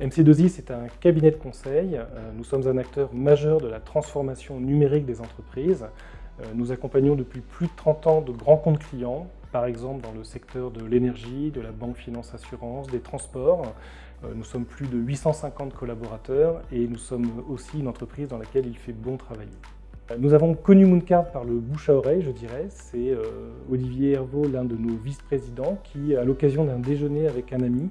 LC2I, c'est un cabinet de conseil. Nous sommes un acteur majeur de la transformation numérique des entreprises. Nous accompagnons depuis plus de 30 ans de grands comptes clients, par exemple dans le secteur de l'énergie, de la banque finance assurance, des transports. Nous sommes plus de 850 collaborateurs et nous sommes aussi une entreprise dans laquelle il fait bon travailler. Nous avons connu Mooncard par le bouche à oreille, je dirais. C'est euh, Olivier Hervaux, l'un de nos vice-présidents, qui, à l'occasion d'un déjeuner avec un ami,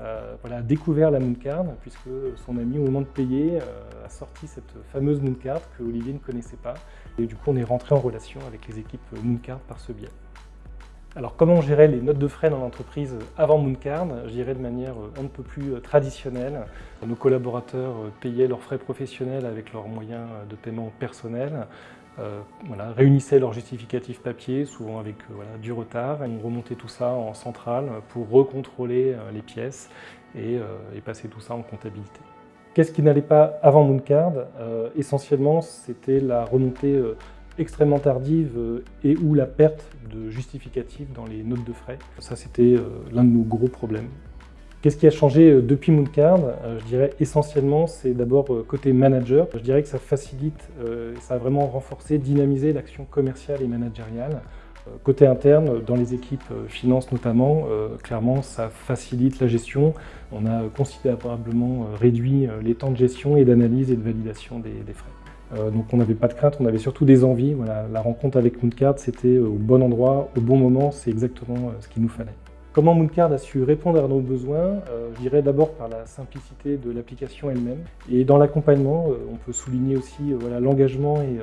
euh, a découvert la Mooncard, puisque son ami, au moment de payer, euh, a sorti cette fameuse Mooncard que Olivier ne connaissait pas. Et du coup, on est rentré en relation avec les équipes Mooncard par ce biais. Alors comment gérer les notes de frais dans l'entreprise avant Mooncard? Je de manière un peu plus euh, traditionnelle. Nos collaborateurs euh, payaient leurs frais professionnels avec leurs moyens euh, de paiement personnels, voilà, réunissaient leurs justificatifs papier, souvent avec du retard, et on remontait tout ça en centrale pour recontrôler les pièces et, passer tout ça en comptabilité. Qu'est-ce qui n'allait pas avant Mooncard Essentiellement, c'était la remontée extrêmement tardive euh, et ou la perte de justificatifs dans les notes de frais. Ça, c'était euh, l'un de nos gros problèmes. Qu'est-ce qui a changé euh, depuis Mooncard Je dirais essentiellement, c'est d'abord côté manager. Je dirais que ça facilite, ça a vraiment renforcé, dynamisé l'action commerciale et managériale. Côté interne, dans les équipes finance notamment, clairement, ça facilite la gestion. On a considérablement réduit les temps de gestion et d'analyse et de validation des frais. Euh, donc on n'avait pas de crainte, on avait surtout des envies. La rencontre avec Mooncard, c'était euh, au bon endroit, au bon moment, c'est exactement euh, ce qu'il nous fallait. Comment Mooncard a su répondre à nos besoins Je dirais d'abord par la simplicité de l'application elle-même. Et dans l'accompagnement, on peut souligner aussi voilà, l'engagement et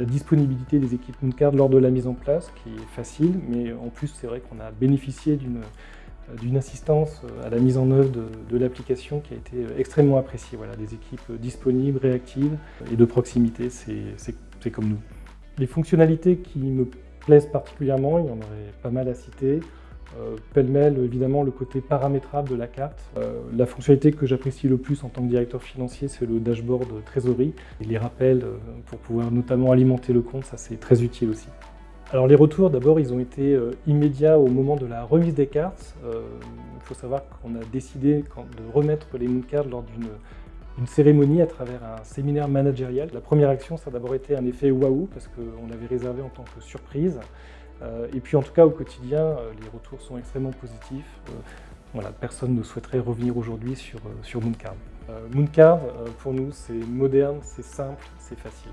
la disponibilité des équipes Mooncard lors de la mise en place, qui est facile, mais en plus c'est vrai qu'on a bénéficié d'une assistance euh, à la mise en œuvre de, l'application qui a été euh, extrêmement appréciée. Voilà, des équipes euh, disponibles, réactives et de proximité, c'est comme nous. Les fonctionnalités qui me plaisent particulièrement, il y en aurait pas mal à citer. Pêle-mêle, évidemment, le côté paramétrable de la carte. la fonctionnalité que j'apprécie le plus en tant que directeur financier, c'est le dashboard trésorerie. Et les rappels pour pouvoir notamment alimenter le compte, ça c'est très utile aussi. Alors les retours, d'abord, ils ont été euh, immédiats au moment de la remise des cartes. Euh, il faut savoir qu'on a décidé de remettre les moon cards lors d'une cérémonie à travers un séminaire managérial. La première action, ça a d'abord été un effet waouh, parce qu'on l'avait réservé en tant que surprise. Euh, et puis en tout cas, au quotidien, les retours sont extrêmement positifs. Voilà, personne ne souhaiterait revenir aujourd'hui sur, sur Mooncard. Mooncard, pour nous, c'est moderne, c'est simple, c'est facile.